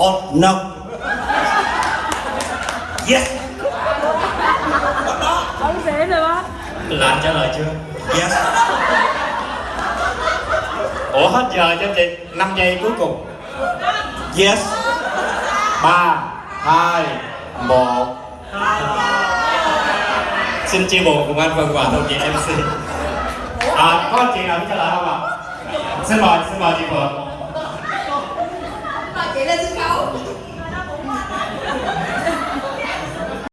or no. Yes. Không dễ rồi bác. Là trả lời chưa? Yes. Ủa hết giờ cho chị. 5 giây cuối cùng. Yes. Ba hai một. Xin chia buồn cùng anh phần quà đồng chị mc à, có chị nào biết trả lời không ạ? À? xin mời xin mời chị phượng Mời chị lên sân khấu